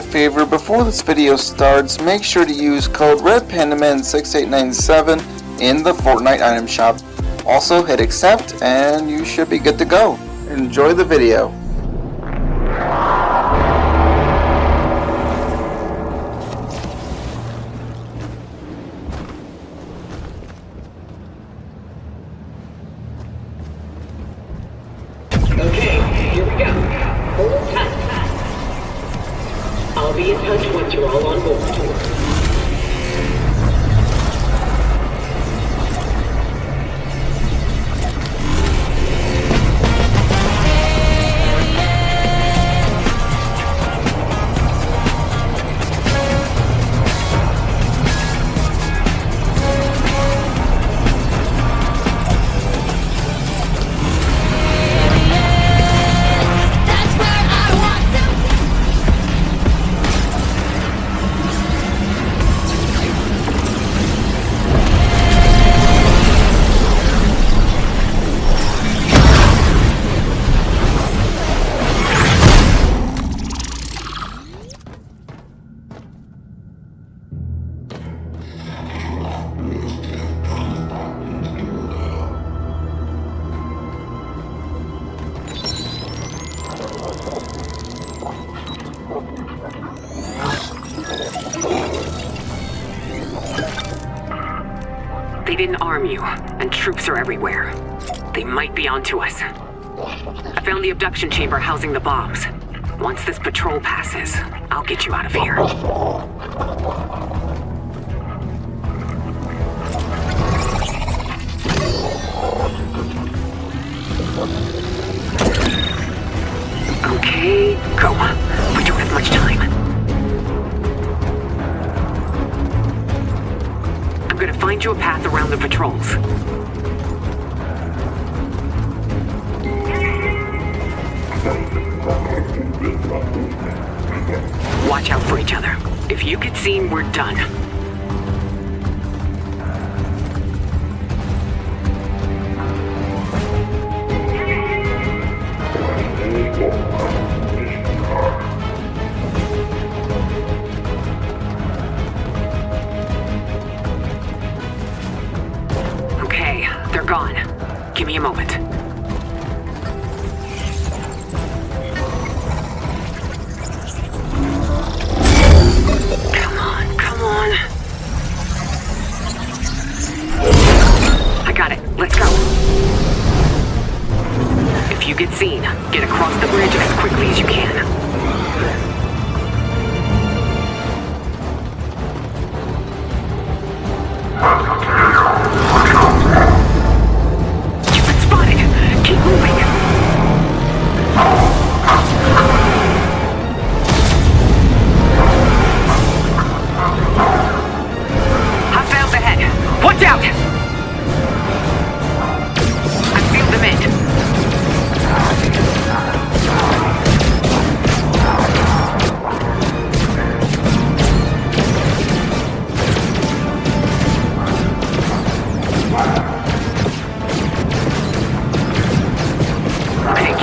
a favor, before this video starts, make sure to use code RedPandaman6897 in the Fortnite item shop. Also hit accept and you should be good to go. Enjoy the video. They didn't arm you, and troops are everywhere. They might be onto us. I found the abduction chamber housing the bombs. Once this patrol passes, I'll get you out of here. Patrols. Watch out for each other. If you get seen, we're done.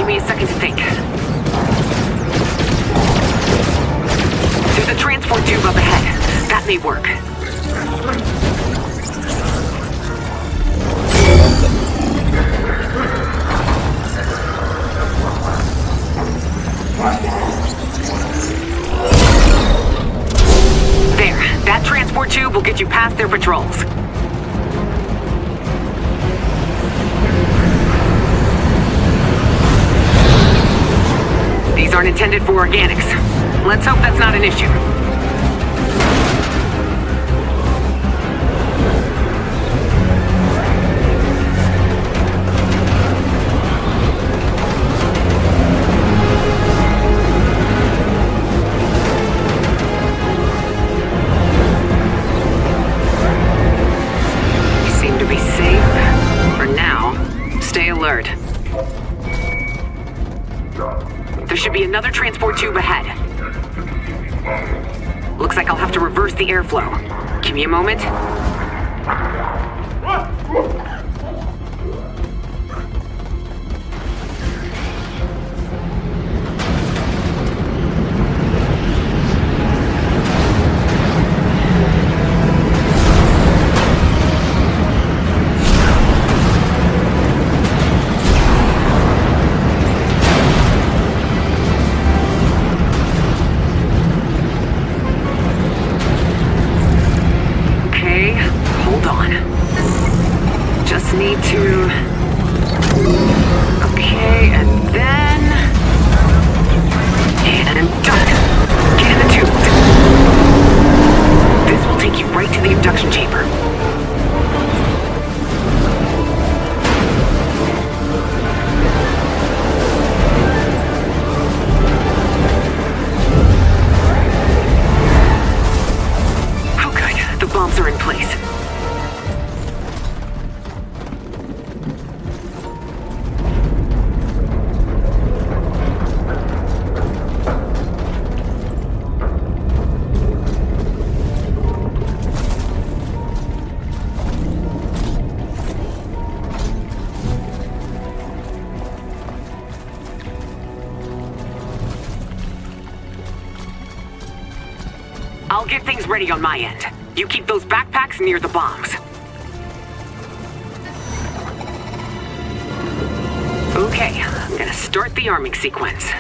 Give me a second to think. There's a transport tube up ahead. That may work. There, that transport tube will get you past their patrols. These aren't intended for organics. Let's hope that's not an issue. Another transport tube ahead. Looks like I'll have to reverse the airflow. Give me a moment. Need to... Okay, and then... And done. Get in the tubes. This will take you right to the abduction chamber. Bombs are in place. I'll get things ready on my end. You keep those backpacks near the bombs. Okay, I'm gonna start the arming sequence.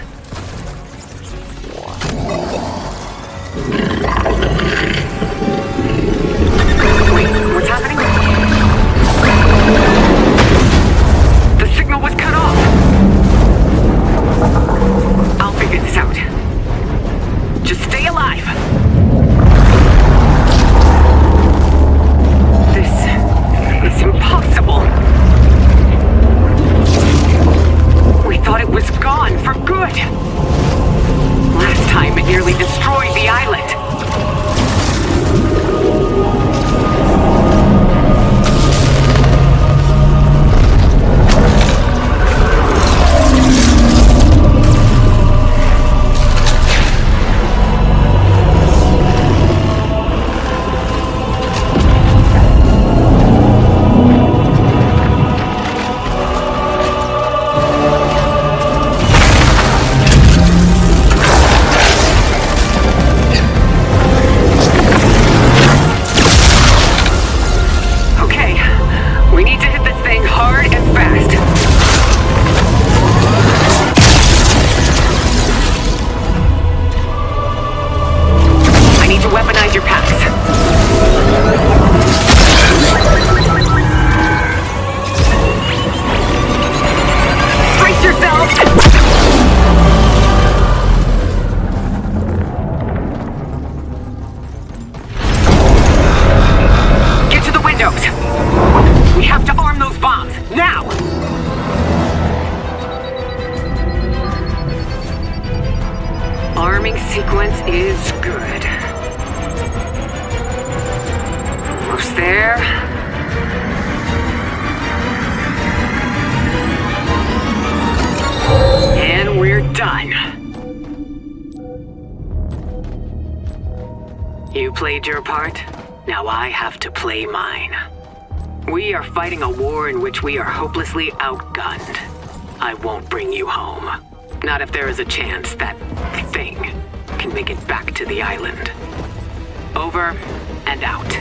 Played your part. Now I have to play mine. We are fighting a war in which we are hopelessly outgunned. I won't bring you home. Not if there is a chance that thing can make it back to the island. Over and out.